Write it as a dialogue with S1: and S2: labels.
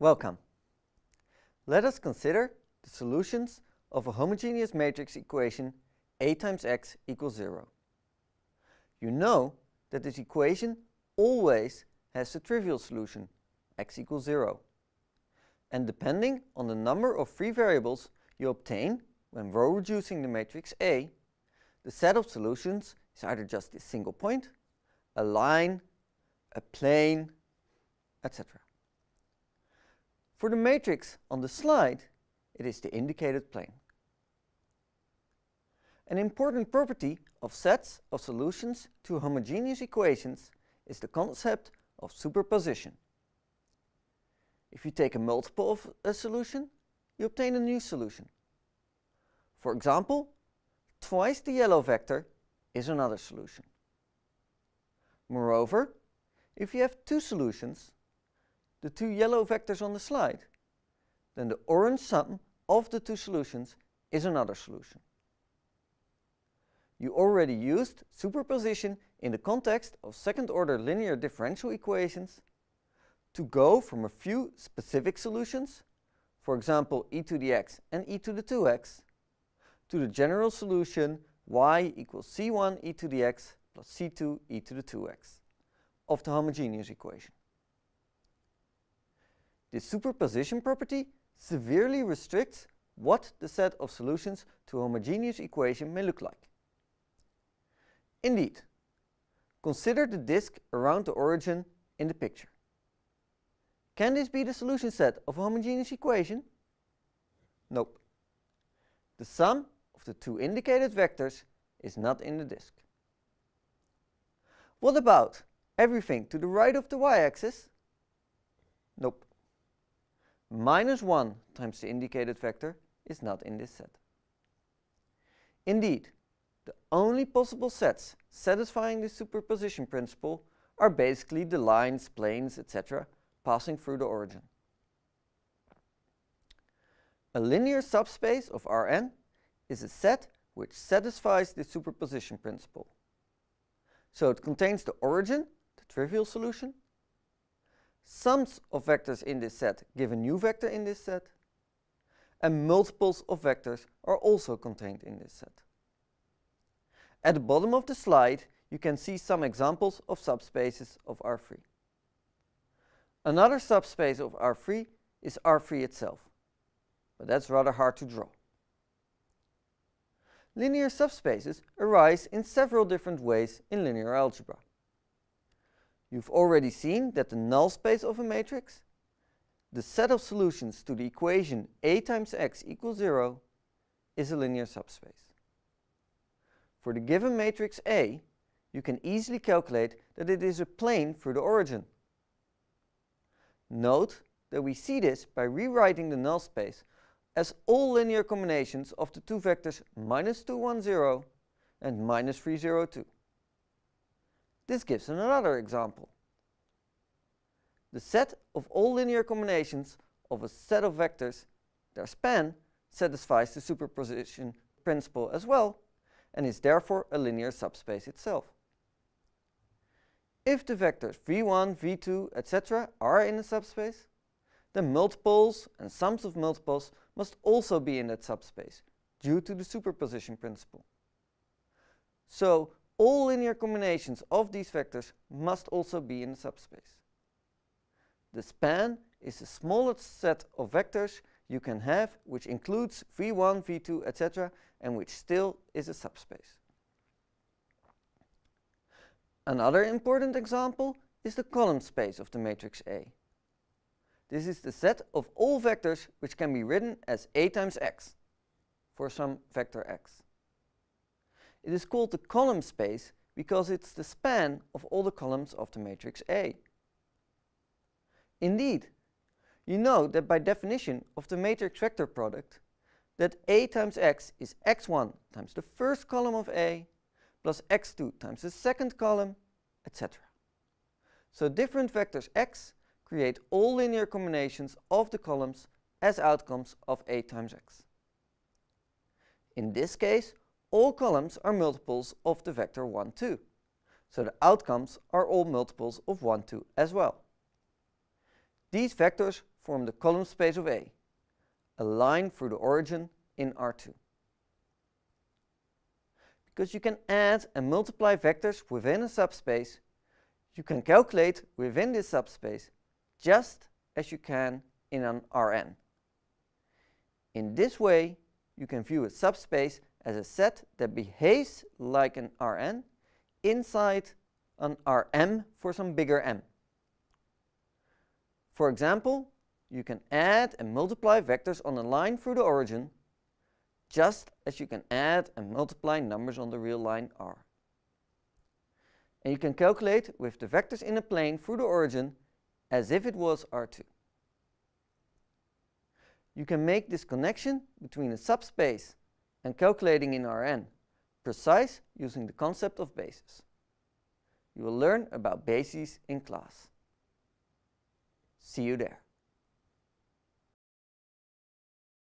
S1: Welcome. Let us consider the solutions of a homogeneous matrix equation A times x equals 0. You know that this equation always has the trivial solution, x equals 0. And depending on the number of free variables you obtain when row reducing the matrix A, the set of solutions is either just a single point, a line, a plane, etc. For the matrix on the slide, it is the indicated plane. An important property of sets of solutions to homogeneous equations is the concept of superposition. If you take a multiple of a solution, you obtain a new solution. For example, twice the yellow vector is another solution. Moreover, if you have two solutions, the two yellow vectors on the slide, then the orange sum of the two solutions is another solution. You already used superposition in the context of second order linear differential equations to go from a few specific solutions, for example e to the x and e to the 2x, to the general solution y equals c1 e to the x plus c2 e to the 2x of the homogeneous equation. This superposition property severely restricts what the set of solutions to a homogeneous equation may look like. Indeed, consider the disk around the origin in the picture. Can this be the solution set of a homogeneous equation? Nope. The sum of the two indicated vectors is not in the disk. What about everything to the right of the y-axis? Nope minus 1 times the indicated vector is not in this set. Indeed, the only possible sets satisfying the superposition principle are basically the lines, planes, etc. passing through the origin. A linear subspace of Rn is a set which satisfies the superposition principle. So it contains the origin, the trivial solution, Sums of vectors in this set give a new vector in this set. And multiples of vectors are also contained in this set. At the bottom of the slide, you can see some examples of subspaces of R3. Another subspace of R3 is R3 itself, but that's rather hard to draw. Linear subspaces arise in several different ways in linear algebra. You've already seen that the null space of a matrix, the set of solutions to the equation A times x equals 0, is a linear subspace. For the given matrix A, you can easily calculate that it is a plane through the origin. Note that we see this by rewriting the null space as all linear combinations of the two vectors minus 2, 1, 0 and minus 3, 0, 2. This gives another example. The set of all linear combinations of a set of vectors, their span, satisfies the superposition principle as well and is therefore a linear subspace itself. If the vectors v1, v2, etc. are in a subspace, then multiples and sums of multiples must also be in that subspace due to the superposition principle. So all linear combinations of these vectors must also be in the subspace. The span is the smallest set of vectors you can have which includes v1, v2, etc. and which still is a subspace. Another important example is the column space of the matrix A. This is the set of all vectors which can be written as A times x for some vector x. It is called the column space because it's the span of all the columns of the matrix A. Indeed, you know that by definition of the matrix vector product, that A times x is x1 times the first column of A plus x2 times the second column, etc. So different vectors x create all linear combinations of the columns as outcomes of A times x. In this case, all columns are multiples of the vector 1, 2. So the outcomes are all multiples of 1, 2 as well. These vectors form the column space of A, a line through the origin in R2. Because you can add and multiply vectors within a subspace, you can calculate within this subspace just as you can in an Rn. In this way, you can view a subspace as a set that behaves like an Rn inside an Rm for some bigger m. For example, you can add and multiply vectors on a line through the origin just as you can add and multiply numbers on the real line r. And you can calculate with the vectors in a plane through the origin as if it was R2. You can make this connection between a subspace and calculating in Rn precise using the concept of bases. You will learn about bases in class. See you there.